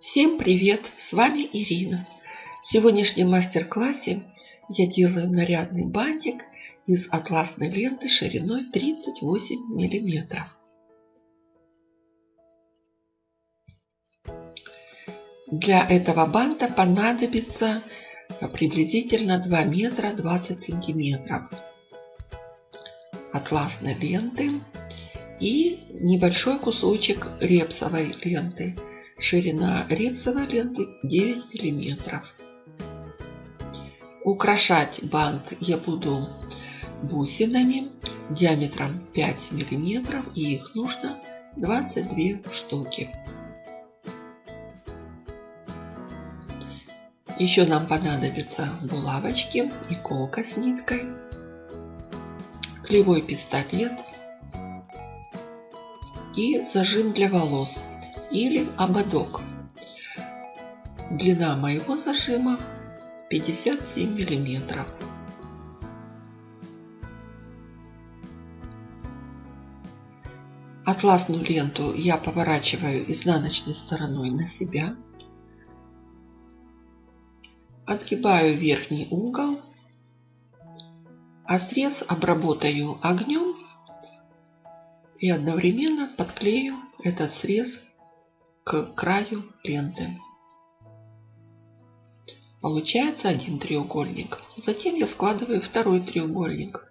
Всем привет! С вами Ирина. В сегодняшнем мастер-классе я делаю нарядный бантик из атласной ленты шириной 38 миллиметров. Для этого банта понадобится приблизительно 2 метра 20 сантиметров атласной ленты и небольшой кусочек репсовой ленты. Ширина репсовой ленты 9 миллиметров. Украшать бант я буду бусинами диаметром 5 миллиметров и их нужно 22 штуки. Еще нам понадобятся булавочки, иголка с ниткой, клеевой пистолет и зажим для волос или ободок. Длина моего зажима 57 миллиметров. Атласную ленту я поворачиваю изнаночной стороной на себя. Отгибаю верхний угол, а срез обработаю огнем и одновременно подклею этот срез к краю ленты. Получается один треугольник. Затем я складываю второй треугольник.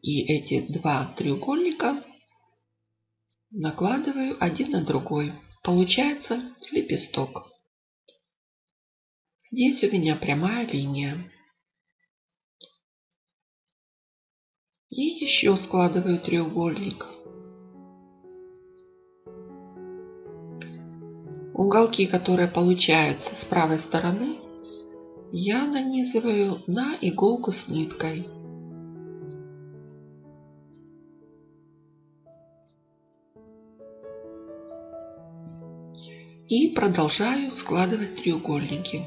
И эти два треугольника накладываю один на другой. Получается лепесток. Здесь у меня прямая линия. И еще складываю треугольник. Уголки, которые получаются с правой стороны, я нанизываю на иголку с ниткой. И продолжаю складывать треугольники.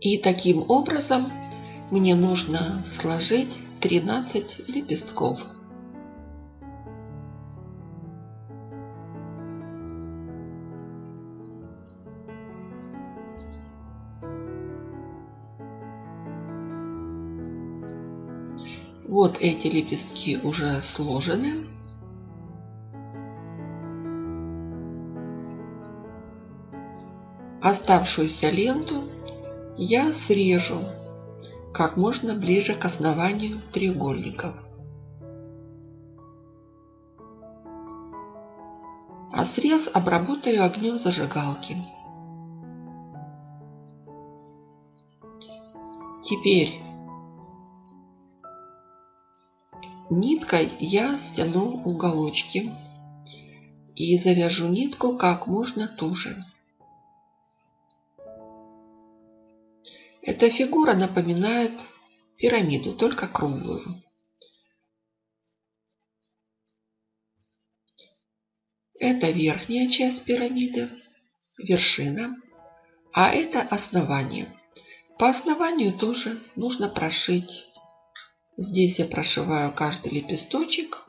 И таким образом мне нужно сложить 13 лепестков. Вот эти лепестки уже сложены. Оставшуюся ленту я срежу как можно ближе к основанию треугольников. А срез обработаю огнем зажигалки. Теперь ниткой я стяну уголочки и завяжу нитку как можно туже. Эта фигура напоминает пирамиду, только круглую. Это верхняя часть пирамиды, вершина, а это основание. По основанию тоже нужно прошить. Здесь я прошиваю каждый лепесточек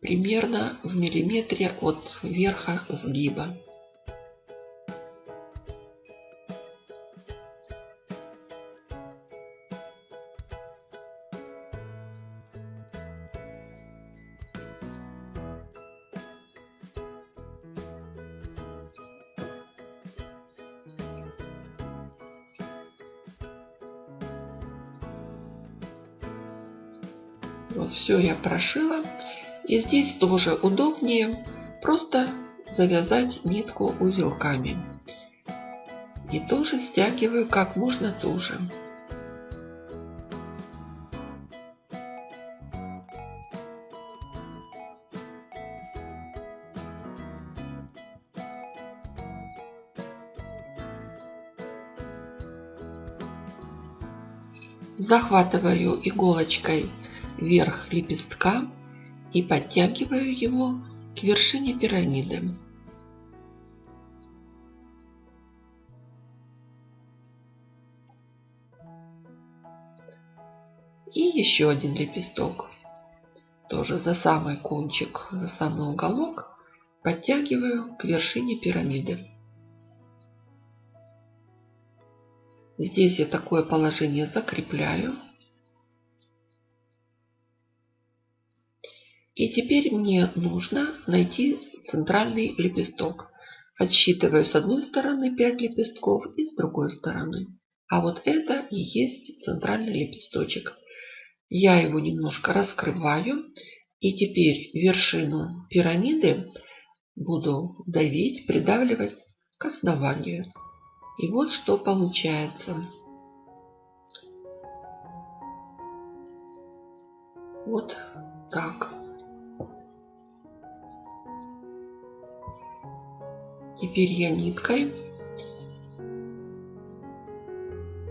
примерно в миллиметре от верха сгиба. Вот все я прошила. И здесь тоже удобнее просто завязать нитку узелками. И тоже стягиваю как можно туже. Захватываю иголочкой верх лепестка и подтягиваю его к вершине пирамиды. И еще один лепесток. Тоже за самый кончик, за самый уголок подтягиваю к вершине пирамиды. Здесь я такое положение закрепляю. И теперь мне нужно найти центральный лепесток. Отсчитываю с одной стороны 5 лепестков и с другой стороны. А вот это и есть центральный лепесточек. Я его немножко раскрываю. И теперь вершину пирамиды буду давить, придавливать к основанию. И вот что получается. Вот так. Теперь я ниткой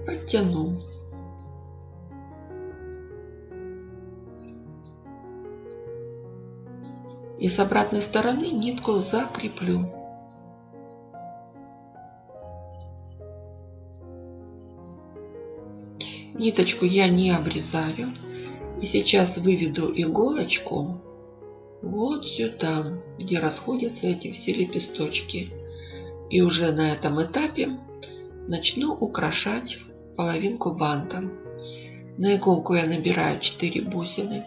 подтяну. И с обратной стороны нитку закреплю. Ниточку я не обрезаю. И сейчас выведу иголочку вот сюда, где расходятся эти все лепесточки. И уже на этом этапе начну украшать половинку банта. На иголку я набираю 4 бусины.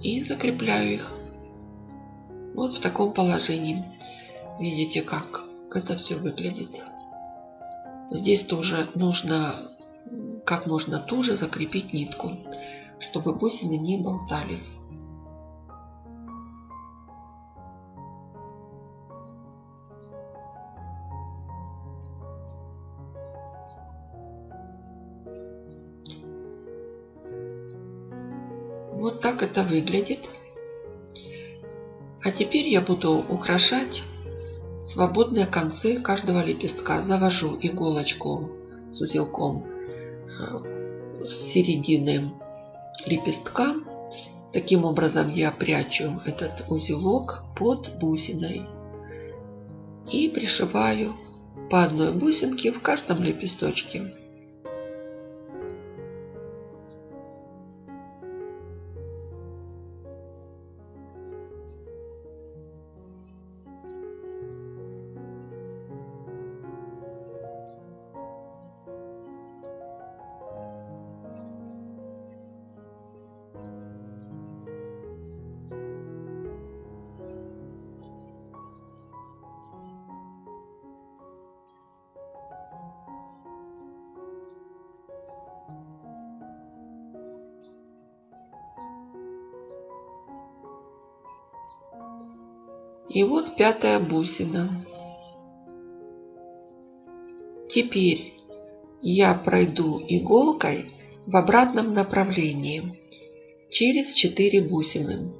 И закрепляю их. Вот в таком положении. Видите, как это все выглядит. Здесь тоже нужно как можно туже закрепить нитку, чтобы бусины не болтались. Вот так это выглядит. А теперь я буду украшать свободные концы каждого лепестка. Завожу иголочку с узелком э, с середины лепестка. Таким образом я прячу этот узелок под бусиной. И пришиваю по одной бусинке в каждом лепесточке. И вот пятая бусина. Теперь я пройду иголкой в обратном направлении через 4 бусины.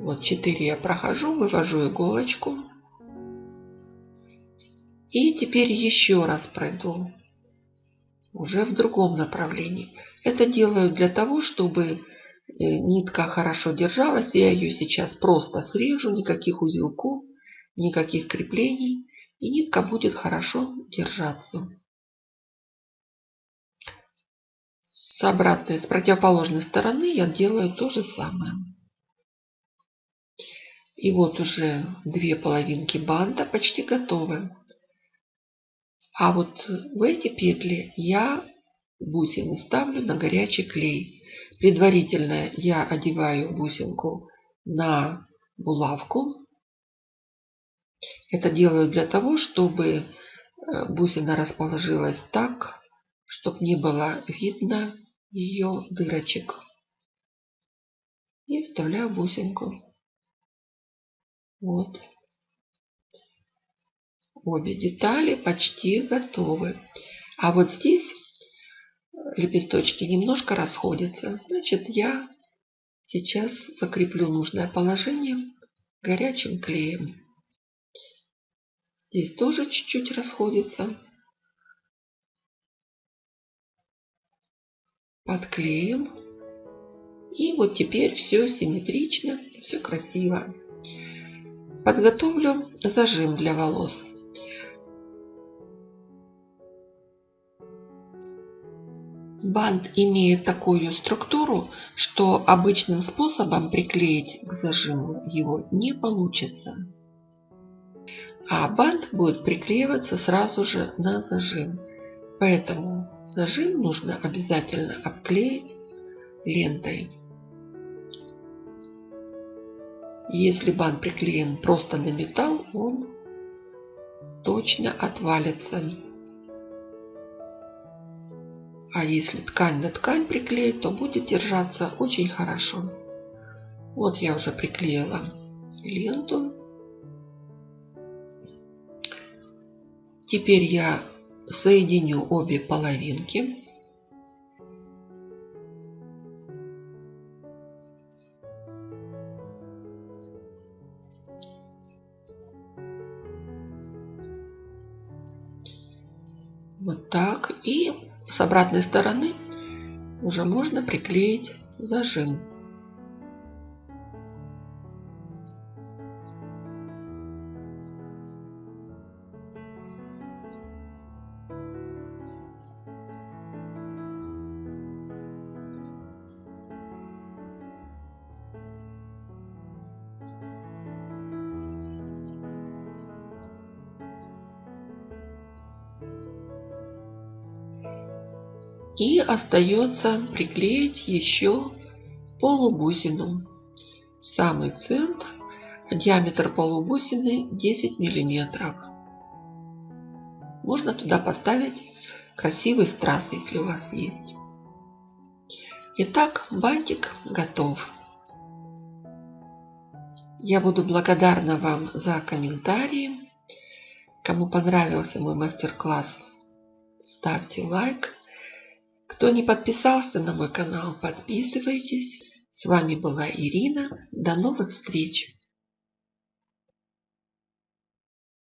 Вот 4 я прохожу, вывожу иголочку. И теперь еще раз пройду уже в другом направлении. Это делаю для того, чтобы э, нитка хорошо держалась. Я ее сейчас просто срежу, никаких узелков, никаких креплений. И нитка будет хорошо держаться. С обратной, с противоположной стороны я делаю то же самое. И вот уже две половинки банта почти готовы. А вот в эти петли я бусины ставлю на горячий клей. Предварительно я одеваю бусинку на булавку. Это делаю для того, чтобы э, бусина расположилась так, чтобы не было видно ее дырочек. И вставляю бусинку. Вот. Обе детали почти готовы. А вот здесь лепесточки немножко расходятся. Значит, я сейчас закреплю нужное положение горячим клеем. Здесь тоже чуть-чуть расходится. Подклеим. И вот теперь все симметрично, все красиво. Подготовлю зажим для волос. Бант имеет такую структуру, что обычным способом приклеить к зажиму его не получится. А бант будет приклеиваться сразу же на зажим. Поэтому зажим нужно обязательно обклеить лентой. Если бант приклеен просто на металл, он точно отвалится. А если ткань на ткань приклеить, то будет держаться очень хорошо. Вот я уже приклеила ленту. Теперь я соединю обе половинки. Вот так. И с обратной стороны уже можно приклеить зажим. И остается приклеить еще полубусину. В самый центр. Диаметр полубусины 10 миллиметров. Можно туда поставить красивый страз, если у вас есть. Итак, бантик готов. Я буду благодарна вам за комментарии. Кому понравился мой мастер-класс, ставьте лайк. Кто не подписался на мой канал, подписывайтесь. С вами была Ирина. До новых встреч!